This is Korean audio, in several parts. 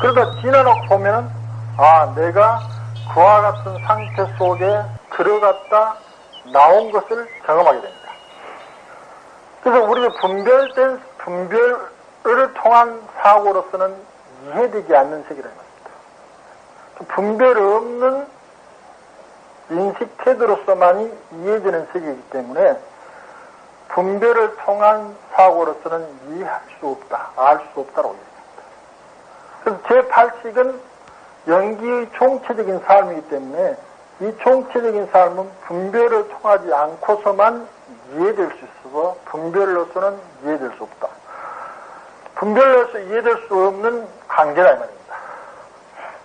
그러다 지나놓고 보면은, 아, 내가 그와 같은 상태 속에 들어갔다 나온 것을 경험하게 됩니다. 그래서 우리가 분별된, 분별을 통한 사고로서는 이해되지 않는 세계라는 겁니다. 분별 없는 인식 태도로서만이 이해되는 세계이기 때문에 분별을 통한 사고로서는 이해할 수 없다, 알 수 없다라고 얘기합니다. 그래서 제8식은 연기의 총체적인 삶이기 때문에 이 총체적인 삶은 분별을 통하지 않고서만 이해될 수 있어서 분별로서는 이해될 수 없다. 분별로서 이해될 수 없는 관계다 이 말입니다.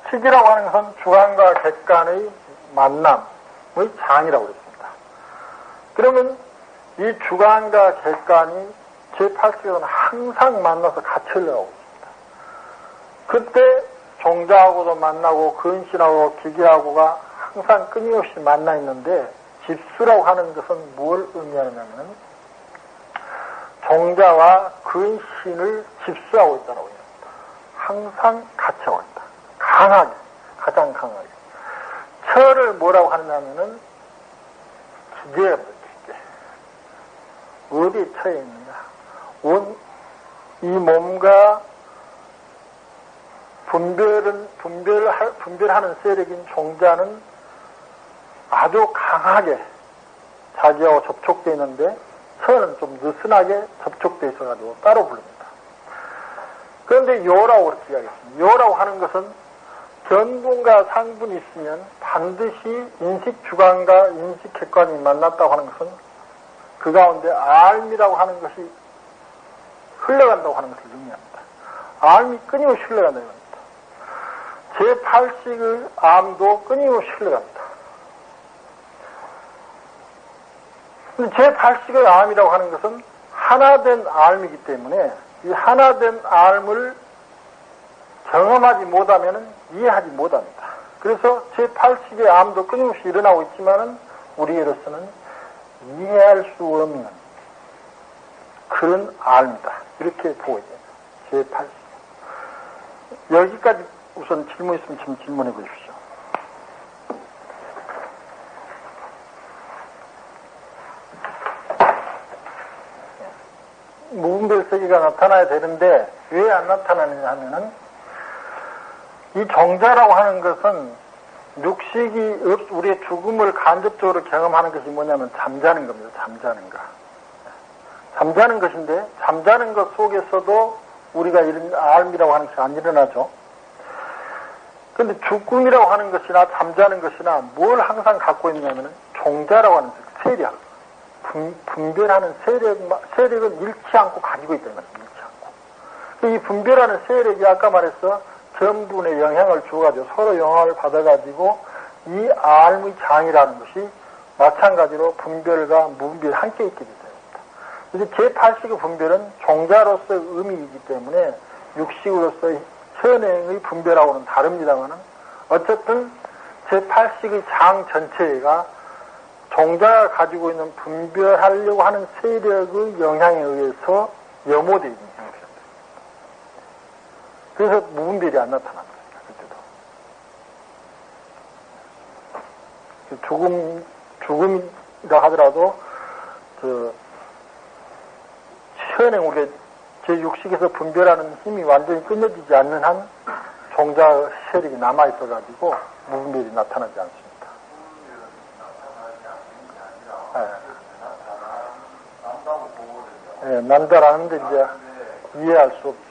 식이라고 하는 것은 주관과 객관의 만남의 장이라고 그랬습니다. 그러면 이 주관과 객관이 제8식은 항상 만나서 같이 흘러가고 있습니다. 그때 종자하고도 만나고 근신하고 기계하고가 항상 끊임없이 만나 있는데 집수라고 하는 것은 뭘 의미하느냐면 종자와 근신을 집수하고 있다고 합니다. 항상 같이 하고 있다. 강하게, 가장 강하게. 철을 뭐라고 하느냐면은 기계입니다, 기계. 어디에 처해 있느냐. 온, 이 몸과 분별은, 분별할, 분별하는 세력인 종자는 아주 강하게 자기하고 접촉되어 있는데 서는 좀 느슨하게 접촉되어 있어가지고 따로 부릅니다. 그런데 요라고 그렇게 이야기했습니다. 요라고 하는 것은 견분과 상분이 있으면 반드시 인식 주관과 인식 객관이 만났다고 하는 것은 그 가운데 알미라고 하는 것이 흘러간다고 하는 것을 의미합니다. 알미 끊임없이 흘러간다는 겁니다. 제8식의 암도 끊임없이 흘러갑니다. 제8식의 암이라고 하는 것은 하나된 암이기 때문에 이 하나된 암을 경험하지 못하면 이해하지 못합니다. 그래서 제8식의 암도 끊임없이 일어나고 있지만은 우리로서는 이해할 수 없는 그런 암이다. 이렇게 보고 있어요. 제8식. 여기까지 우선 질문 있으면 좀 질문해 보십시오. 무분별 세계가 나타나야 되는데 왜 안 나타나느냐 하면은 이 정자라고 하는 것은 육식이 우리의 죽음을 간접적으로 경험하는 것이 뭐냐면 잠자는 겁니다. 잠자는 것. 잠자는 것인데 잠자는 것 속에서도 우리가 이런 알미라고 하는 것이 안 일어나죠. 근데 죽음이라고 하는 것이나 잠자는 것이나 뭘 항상 갖고 있냐면은 종자라고 하는 세력, 분, 분별하는 세력, 세력은 잃지 않고 가지고 있다는 거죠. 잃지 않고. 이 분별하는 세력이 아까 말했어 전분의 영향을 주어가지고 서로 영향을 받아가지고 이 알의 장이라는 것이 마찬가지로 분별과 무분별이 함께 있게 됩니다. 이제 제8식의 분별은 종자로서의 의미이기 때문에 육식으로서의 현행의 분별하고는 다릅니다만은 어쨌든 제8식의 장 전체가 종자가 가지고 있는 분별하려고 하는 세력의 영향에 의해서 염호되어 있는. 그래서 무분별이 안 나타납니다. 그때도. 죽음, 죽음이라 하더라도, 그, 현행 우리가 제6식에서 분별하는 힘이 완전히 끊어지지 않는 한 종자 세력이 남아있어가지고 무분별이 나타나지 않습니다. 예, 네, 난다라는데 이제 이해할 수 없죠.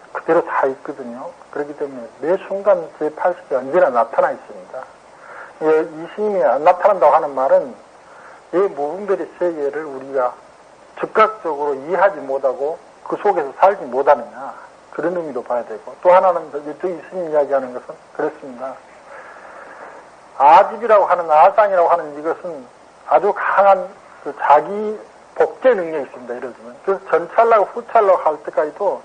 그대로 다 있거든요. 그렇기 때문에 매 순간 제8식이 언제나 나타나 있습니다. 예, 이 스님이 안 나타난다고 하는 말은 이 무분별의 세계를 우리가 즉각적으로 이해하지 못하고 그 속에서 살지 못하느냐. 그런 의미로 봐야 되고. 또 하나는 저 이스님 이야기하는 것은 그렇습니다. 아집이라고 하는 아상이라고 하는 이것은 아주 강한 그 자기 복제 능력이 있습니다. 예를 들면. 그래서 전찰라고 후찰라고 할 때까지도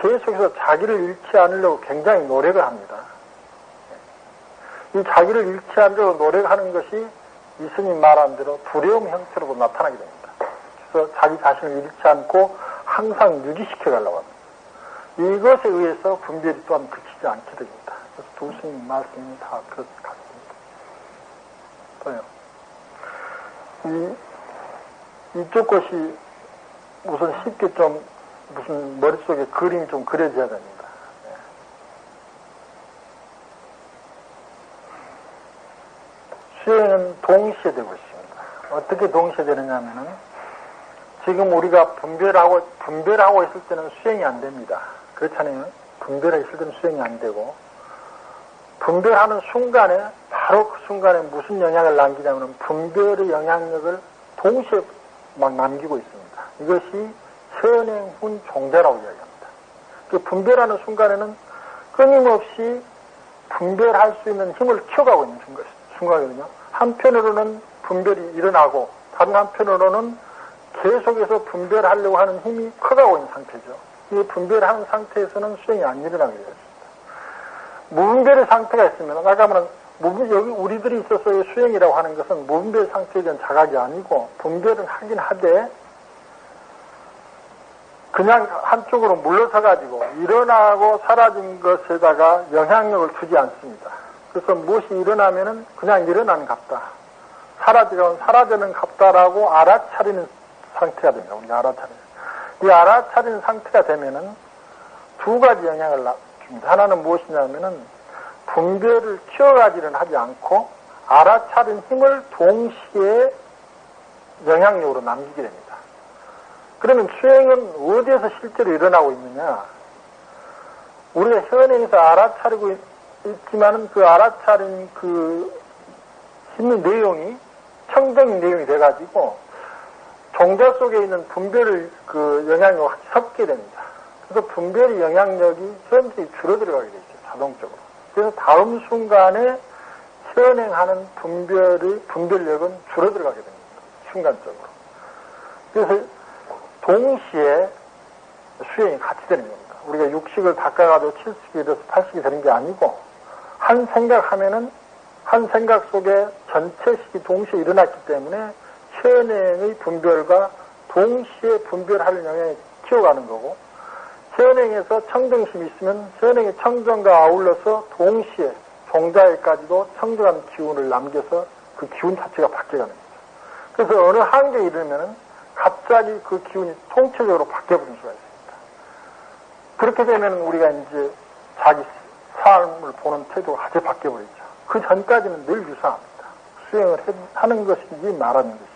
계속해서 자기를 잃지 않으려고 굉장히 노력을 합니다. 이 자기를 잃지 않으려고 노력하는 것이 이스님 말한 대로 두려움 형태로 나타나게 됩니다. 그래서 자기 자신을 잃지 않고 항상 유지시켜 가려고 합니다. 이것에 의해서 분별이 또한 그치지 않게 됩니다. 그래서 두 스님 말씀이 다 그렇 같습니다. 또요. 이, 이쪽 것이 우선 쉽게 좀 무슨 머릿속에 그림이 좀 그려져야 됩니다. 네. 수행은 동시에 되고 있습니다. 어떻게 동시에 되느냐면은 지금 우리가 분별하고 분별하고 있을 때는 수행이 안 됩니다. 그렇잖아요. 분별하고 있을 때는 수행이 안 되고 분별하는 순간에 바로 그 순간에 무슨 영향을 남기냐면 분별의 영향력을 동시에 막 남기고 있습니다. 이것이 현행훈 종자라고 이야기합니다. 그 분별하는 순간에는 끊임없이 분별할 수 있는 힘을 키워가고 있는 순간이거든요. 한편으로는 분별이 일어나고 다른 한편으로는 계속해서 분별하려고 하는 힘이 커가고 있는 상태죠. 이 분별하는 상태에서는 수행이 안 일어나게 되었습니다. 무분별의 상태가 있으면 아까 말한 여기 우리들이 있어서의 수행이라고 하는 것은 무분별 상태에 대한 자각이 아니고 분별을 하긴 하되 그냥 한쪽으로 물러서 가지고 일어나고 사라진 것에다가 영향력을 주지 않습니다. 그래서 무엇이 일어나면은 그냥 일어나는 갑다. 사라지건 사라지는 갑다라고 알아차리는 상태가 됩니다. 우리가 알아차리는. 이 알아차리는 상태가 되면은 두 가지 영향을 줍니다. 하나는 무엇이냐면은 분별을 키워가지는 하지 않고 알아차린 힘을 동시에 영향력으로 남기게 됩니다. 그러면 수행은 어디에서 실제로 일어나고 있느냐? 우리가 현행에서 알아차리고 있, 지만은 그 알아차린 그 힘의 내용이 청정의 내용이 돼가지고 종자 속에 있는 분별을 그 영향력과 같이 섞게 됩니다. 그래서 분별의 영향력이 현저히 줄어들어가게 되죠. 자동적으로. 그래서 다음 순간에 현행하는 분별의 분별력은 줄어들어가게 됩니다. 순간적으로. 그래서 동시에 수행이 같이 되는 겁니다. 우리가 육식을 닦아가지고 70이 돼서 80이 되는 게 아니고 한 생각하면은 한 생각 속에 전체식이 동시에 일어났기 때문에 현행의 분별과 동시에 분별하는 영향이 키워가는 거고 현행에서 청정심이 있으면 현행의 청정과 아울러서 동시에 종자에까지도 청정한 기운을 남겨서 그 기운 자체가 바뀌어가는 거죠. 그래서 어느 한계에 이르면은 갑자기 그 기운이 통체적으로 바뀌어버린 수가 있습니다. 그렇게 되면 우리가 이제 자기 삶을 보는 태도가 아주 바뀌어버리죠. 그 전까지는 늘 유사합니다. 수행을 하는 것인지 말하는 것인지.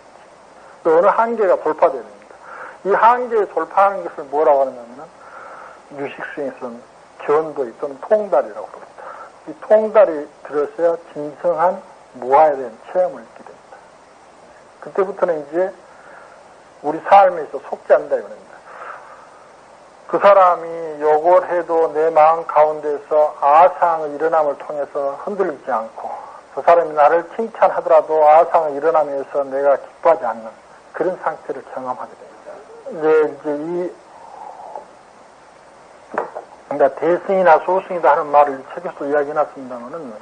또 어느 한계가 돌파되야 됩니다. 이 한계에 돌파하는 것을 뭐라고 하느냐면 유식수행에서는 견도이 또는 통달이라고 그럽니다. 이 통달이 들어서야 진성한 무아에 대한 체험을 있게 됩니다. 그때부터는 이제 우리 삶에서 속지 않는다 이겁니다. 그 사람이 욕을 해도 내 마음 가운데서 아상의 일어남을 통해서 흔들리지 않고 그 사람이 나를 칭찬하더라도 아상의 일어남에서 내가 기뻐하지 않는 그런 상태를 경험하게 됩니다. 이제, 이 그러니까 대승이나 소승이다 하는 말을 책에서 이야기해놨습니다만은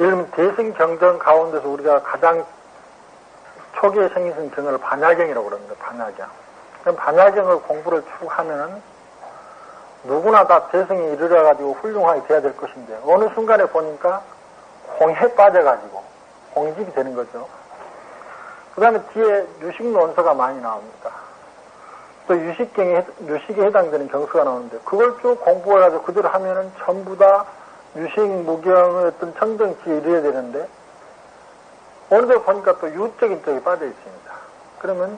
예를 들면 대승 경전 가운데서 우리가 가장 초기에 생긴 경을 반야경이라고 그럽니다. 반야경. 그럼 반야경을 공부를 쭉 하면은 누구나 다 대성에 이르러가지고 훌륭하게 돼야 될 것인데 어느 순간에 보니까 홍해 빠져가지고 홍집이 되는 거죠. 그 다음에 뒤에 유식 논서가 많이 나옵니다. 또 유식경에, 유식에 해당되는 경수가 나오는데 그걸 쭉 공부해가지고 그대로 하면은 전부 다 유식 무경의 어떤 청정치에 이르러야 되는데 오늘도 보니까 또 유적인 쪽에 빠져 있습니다. 그러면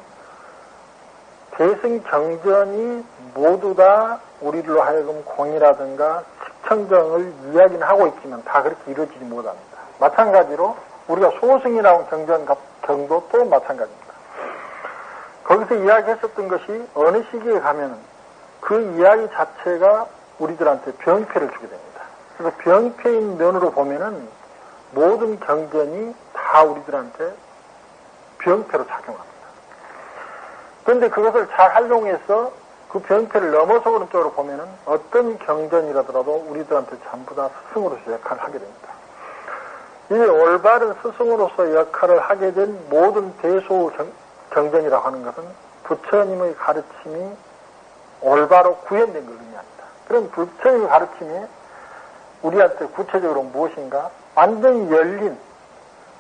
대승 경전이 모두 다 우리들로 하여금 공이라든가 식청정을 이야기는 하고 있지만 다 그렇게 이루어지지 못합니다. 마찬가지로 우리가 소승이라고 경전 경도 또 마찬가지입니다. 거기서 이야기했었던 것이 어느 시기에 가면은 그 이야기 자체가 우리들한테 병폐를 주게 됩니다. 그래서 병폐인 면으로 보면은 모든 경전이 다 우리들한테 병폐로 작용합니다. 그런데 그것을 잘 활용해서 그 병폐를 넘어서 오는 쪽으로 보면은 어떤 경전이라더라도 우리들한테 전부 다 스승으로서 역할을 하게 됩니다. 이 올바른 스승으로서 역할을 하게 된 모든 대소 경전이라고 하는 것은 부처님의 가르침이 올바로 구현된 걸 의미합니다. 그럼 부처님의 가르침이 우리한테 구체적으로 무엇인가? 완전히 열린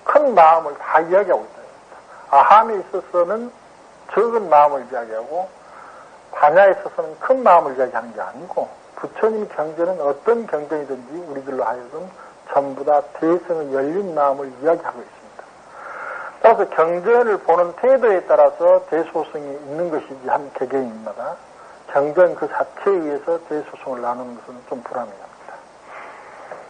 큰 마음을 다 이야기하고 있다. 아함에 있어서는 적은 마음을 이야기하고 반야에 있어서는 큰 마음을 이야기하는 게 아니고 부처님 경전은 어떤 경전이든지 우리들로 하여금 전부 다 대성의 열린 마음을 이야기하고 있습니다. 따라서 경전을 보는 태도에 따라서 대소성이 있는 것이지 한 개개인마다 경전 그 자체에 의해서 대소성을 나누는 것은 좀 불합리합니다.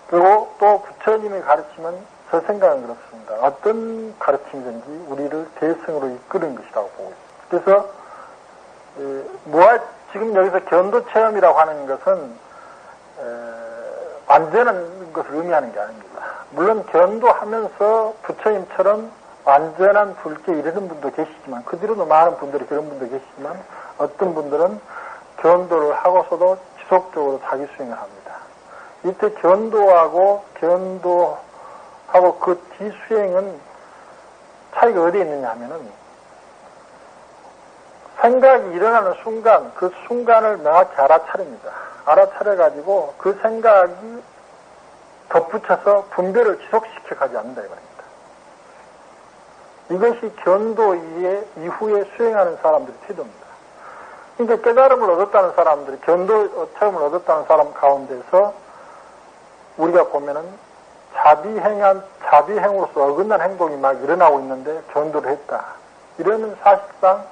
그리고 또 부처님의 가르침은 저 생각은 그렇습니다. 어떤 가르침이든지 우리를 대승으로 이끄는 것이라고 보고 있습니다. 그래서 무아 지금 여기서 견도 체험이라고 하는 것은 완전한 것을 의미하는 게 아닙니다. 물론 견도하면서 부처님처럼 완전한 불교에 이르는 분도 계시지만 그 뒤로도 많은 분들이 그런 분도 계시지만 어떤 분들은 견도를 하고서도 지속적으로 자기 수행을 합니다. 이때 견도하고 견도 하고 그 뒤수행은 차이가 어디에 있느냐 하면은 생각이 일어나는 순간 그 순간을 명확히 알아차립니다. 알아차려가지고 그 생각이 덧붙여서 분별을 지속시켜 가지 않는다 이거입니다. 이것이 견도 이후에 수행하는 사람들의 태도입니다. 그러니까 깨달음을 얻었다는 사람들이 견도 체험을 얻었다는 사람 가운데서 우리가 보면은 자비행한 자비행으로서 어긋난 행동이 막 일어나고 있는데 견도를 했다. 이러면 사실상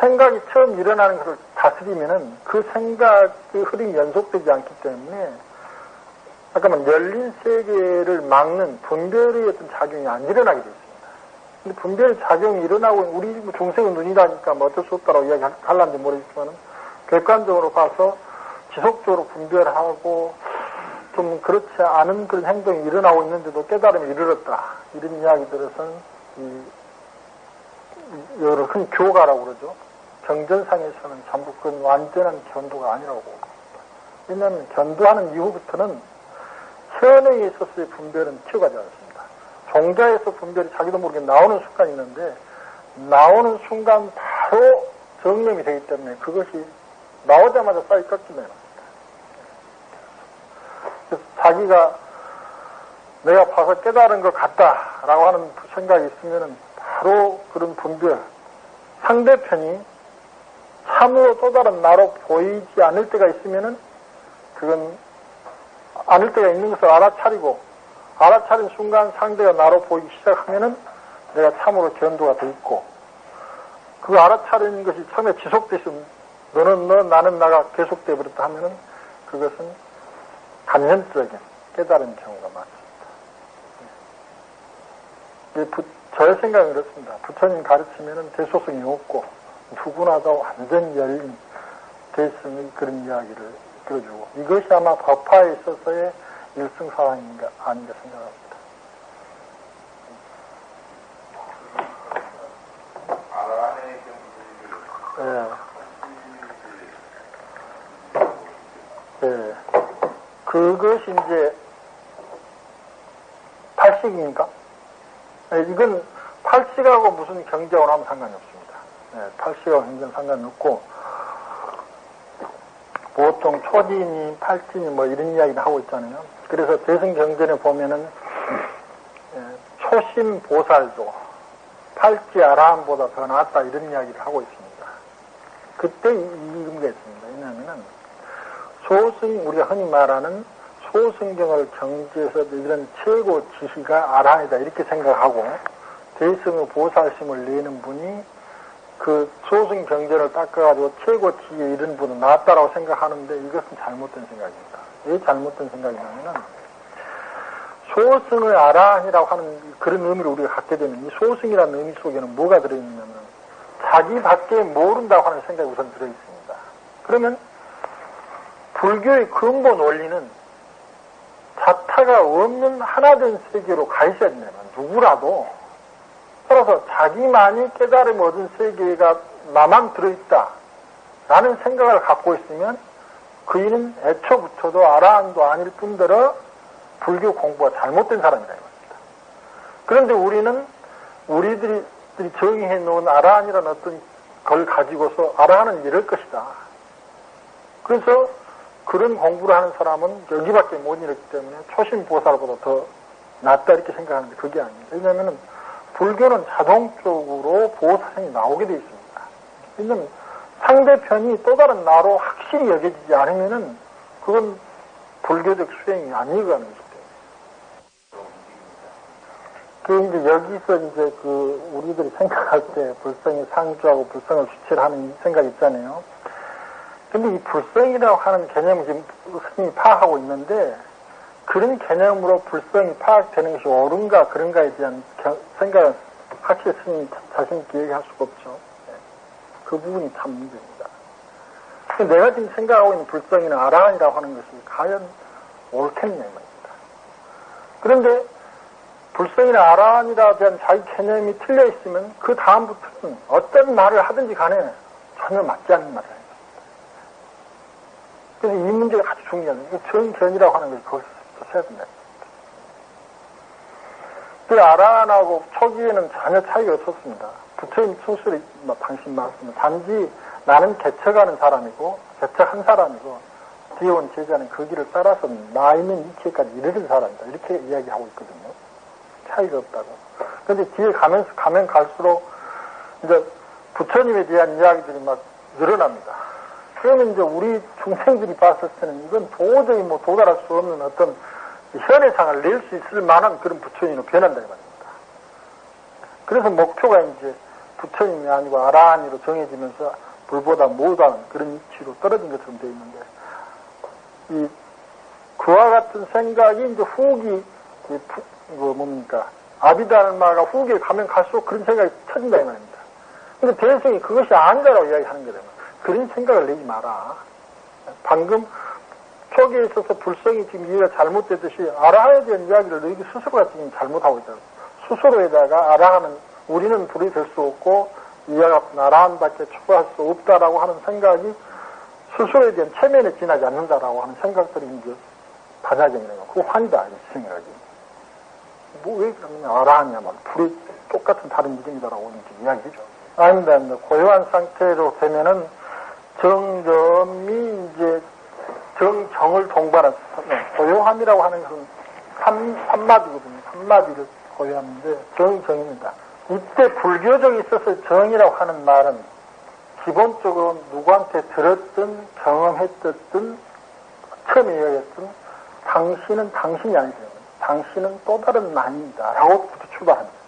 생각이 처음 일어나는 것을 다스리면은 그 생각의 흐름이 연속되지 않기 때문에 잠깐만 열린 세계를 막는 분별의 어떤 작용이 안 일어나게 되어 있습니다. 근데 분별 작용이 일어나고 우리 뭐 중생은 눈이라니까 뭐 어쩔 수 없다라고 이야기할란지 모르겠지만은 객관적으로 봐서 지속적으로 분별하고 좀 그렇지 않은 그런 행동이 일어나고 있는데도 깨달음이 이르렀다. 이런 이야기들에서는 이 여러 흔히 교가라고 그러죠. 경전상에서는 전부 그건 완전한 견도가 아니라고. 왜냐하면 견도하는 이후부터는 현행에 있어서의 분별은 튀어가지 않습니다. 종자에서 분별이 자기도 모르게 나오는 순간이 있는데 나오는 순간 바로 정념이 되기 때문에 그것이 나오자마자 합니다. 그래서 자기가 내가 봐서 깨달은 것 같다라고 하는 생각이 있으면 바로 그런 분별 상대편이 참으로 또 다른 나로 보이지 않을 때가 있으면은 그건 않을 때가 있는 것을 알아차리고 알아차린 순간 상대가 나로 보이기 시작하면은 내가 참으로 견도가 돼 있고 그 알아차리는 것이 처음에 지속됐으면 너는 너 나는 나가 계속돼 버렸다 하면은 그것은 간현적인 깨달은 경우가 많습니다. 저의 생각은 그렇습니다. 부처님 가르치면은 대소성이 없고 누구나 다 완전 열린 대승의 그런 이야기를 들어주고 이것이 아마 법화에 있어서의 일승사항인가 아닌가 생각합니다. 예. 예. 그것이 이제 팔식입니까? 예, 이건 팔식하고 무슨 경제하고 하면 상관이 없습니다. 네, 팔씨와 굉장히 상관이 없고, 보통 초진이, 팔진이 뭐 이런 이야기를 하고 있잖아요. 그래서 대승경전에 보면은, 예, 초심 보살도 팔찌 아라함보다 더 낫다 이런 이야기를 하고 있습니다. 그때 이 의미가 있습니다. 소승, 우리가 흔히 말하는 소승경을 경지에서 이런 최고 지시가 아라이다 이렇게 생각하고, 대승의 보살심을 내는 분이 그 소승 경제를 닦아가지고 최고 지에 이른 분은 낫다라고 생각하는데 이것은 잘못된 생각입니다. 왜 잘못된 생각이냐면은 소승을 아라이라고 하는 그런 의미를 우리가 갖게 되면 이 소승이라는 의미 속에는 뭐가 들어있냐면 자기 밖에 모른다고 하는 생각이 우선 들어있습니다. 그러면 불교의 근본 원리는 자타가 없는 하나된 세계로 가 있어야 된다면 누구라도 따라서 자기만이 깨달음 얻은 세계가 나만 들어있다 라는 생각을 갖고 있으면 그 이는 애초부터도 아라한도 아닐 뿐더러 불교 공부가 잘못된 사람이다 이겁니다. 그런데 우리는 우리들이 정의해 놓은 아라한이라는 어떤 걸 가지고서 아라한은 이럴 것이다. 그래서 그런 공부를 하는 사람은 여기밖에 못 이뤘기 때문에 초심 보살보다 더 낫다 이렇게 생각하는데 그게 아닙니다. 왜냐하면 불교는 자동적으로 보살이 나오게 되어 있습니다. 왜냐하면 상대편이 또 다른 나로 확실히 여겨지지 않으면은 그건 불교적 수행이 거죠. 그 이제 여기서 이제 그 우리들이 생각할 때 불성이 상주하고 불성을 주체를 하는 생각 있잖아요. 근데 이 불성이라고 하는 개념을 지금 스님이 파악하고 있는데 그런 개념으로 불성이 파악되는 것이 옳은가 그런가에 대한 생각은 확실히 스님이 자신 있게 얘기할 수가 없죠. 네. 그 부분이 참 문제입니다. 내가 지금 생각하고 있는 불성이나 아라한이라고 하는 것이 과연 옳겠냐 말입니다. 그런데 불성이나 아라한이라 대한 자기 개념이 틀려 있으면 그 다음부터는 어떤 말을 하든지 간에 전혀 맞지 않는 말을 해요. 이 문제가 아주 거예요. 정견이라고 하는 거기서부터 써야 된다. 그 아라한하고 초기에는 전혀 차이가 없었습니다. 부처님 순술이 당신 말씀은 단지 나는 개척하는 사람이고 개척한 사람이고 뒤에 온 제자는 그 길을 따라서 나 있는 이체까지 이르는 사람이다. 이렇게 이야기하고 있거든요. 차이가 없다고. 그런데 뒤에 가면서 가면 갈수록 이제 부처님에 대한 이야기들이 막 늘어납니다. 그러면 이제 우리 중생들이 봤을 때는 이건 도저히 뭐 도달할 수 없는 어떤 현해상을 낼 수 있을 만한 그런 부처님으로 변한다 이 말입니다. 그래서 목표가 이제 부처님이 아니고 아라한이로 정해지면서 불보다 못한 그런 위치로 떨어진 것처럼 되어 있는데 이 그와 같은 생각이 이제 후기 그 뭡니까 아비달마가 후기에 가면 갈수록 그런 생각이 터진다 이 말입니다. 근데 대성이 그것이 아니다라고 이야기하는 거잖아요. 그런 생각을 내지 마라. 방금 초기에 있어서 불성이 지금 이해가 잘못되듯이 아라하에 대한 이야기를 너희 스스로가 지금 잘못하고 있다. 스스로에다가 아라하는 우리는 불이 될 수 없고 이와 같은 아라한밖에 추구할 수 없다라고 하는 생각이 스스로에 대한 체면에 지나지 않는다라고 하는 생각들이 이제 반야경이라고 그거 환이다 이 생각이. 뭐 왜 그러면 아라하냐 말 불이 똑같은 다른 이름이다라고 이제 이야기죠. 아닙니다, 아닙니다. 고요한 상태로 되면은 정점이 이제 정정을 동반한 고요함이라고 하는 것은 삼, 삼마디거든요. 삼마디를 고요함인데 정정입니다. 이때 불교적에 있어서 정이라고 하는 말은 기본적으로 누구한테 들었든 경험했든 처음에 이야기했던 당신은 당신이 아니죠. 당신은 또 다른 나입니다. 라고부터 출발합니다.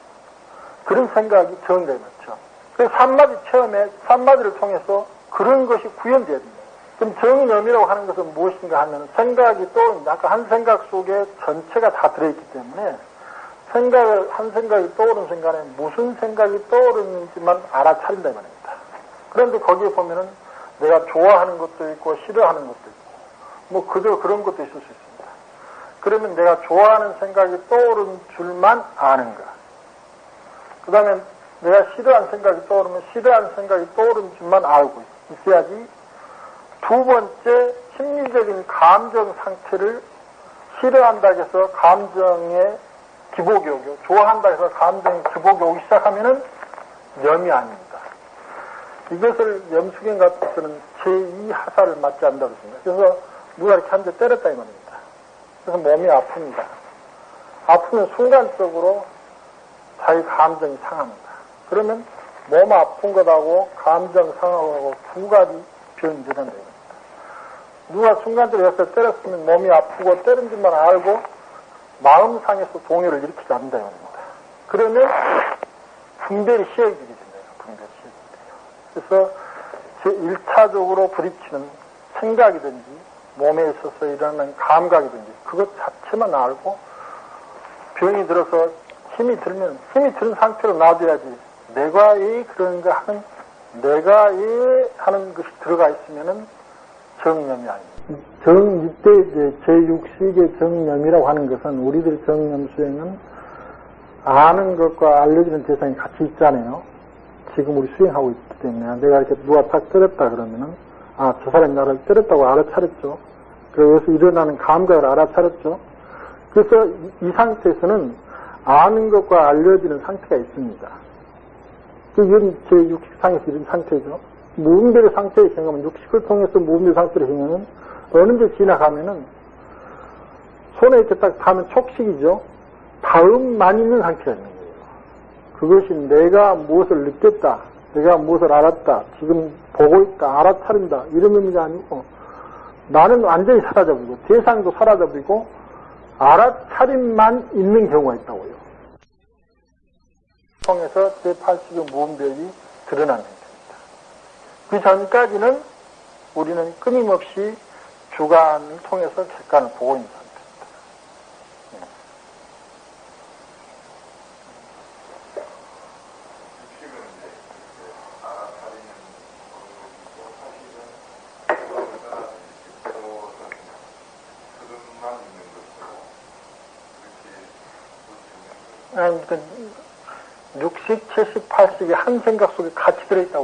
그런 생각이 정이다 이거죠. 그래서 삼마디 처음에 삼마디를 통해서 그런 것이 구현돼야 됩니다. 그럼 정념이라고 하는 것은 무엇인가 하면 생각이 떠오릅니다. 아까 한 생각 속에 전체가 다 들어있기 때문에 생각을, 한 생각이 떠오른 순간에 무슨 생각이 떠오르는지만 알아차린다 이 말입니다. 그런데 거기에 보면은 내가 좋아하는 것도 있고 싫어하는 것도 있고 뭐 그저 그런 것도 있을 수 있습니다. 그러면 내가 좋아하는 생각이 떠오른 줄만 아는 가. 그 다음에 내가 싫어하는 생각이 떠오르면 싫어하는 생각이 떠오른 줄만 알고 있어야지 두 번째 심리적인 감정 상태를 싫어한다 해서 감정의 기복이 오고 좋아한다 해서 감정의 기복이 오기 시작하면은 염이 아닙니다. 이것을 염수경 같은 제2하사를 맞지 않는다고 했습니다. 그래서 누가 이렇게 한 대 때렸다 이 말입니다. 그래서 몸이 아픕니다. 아프면 순간적으로 자기 감정이 상합니다. 그러면 몸 아픈 것하고 감정 상하고 두 가지 변이 일어난다. 누가 순간적으로 옆에 때렸으면 몸이 아프고 때린 줄만 알고 마음 상에서 동요를 일으키지 않는다. 입니다. 그러면 분별이 시행되게 된다. 분별이 시행돼요. 그래서 제1차적으로 부딪히는 생각이든지 몸에 있어서 일어나는 감각이든지 그것 자체만 알고 병이 들어서 힘이 들면 힘이 든 상태로 놔둬야지 내가 이 그런 거 하는 내가 예 하는 것이 들어가 있으면은 정념이 아닙니다. 정, 이때 이제 제6식의 정념이라고 하는 것은 우리들 정념 수행은 아는 것과 알려주는 대상이 같이 있잖아요. 지금 우리 수행하고 있기 때문에 내가 이렇게 누가 딱 때렸다 그러면은 아, 저 사람이 나를 때렸다고 알아차렸죠. 그래서 일어나는 감각을 알아차렸죠. 그래서 이 상태에서는 아는 것과 알려지는 상태가 있습니다. 이건 제 육식상에서 이런 상태죠. 무분별의 상태에 생각하면 육식을 통해서 무분별 상태를 생각하면 어느 데 지나가면은 손에 이렇게 딱 닿으면 촉식이죠. 다음만 있는 상태가 있는 거예요. 그것이 내가 무엇을 느꼈다, 내가 무엇을 알았다, 지금 보고 있다, 알아차린다 이런 의미가 아니고 나는 완전히 사라져버리고 대상도 사라져버리고 알아차림만 있는 경우가 있다고요. 통해서 제8식의 무분별이 드러나는 겁니다. 그 전까지는 우리는 끊임없이 주관을 통해서 객관을 보고 있는 상태입니다. 네. 칠식, 팔식이 한 생각 속에 같이 들어있다고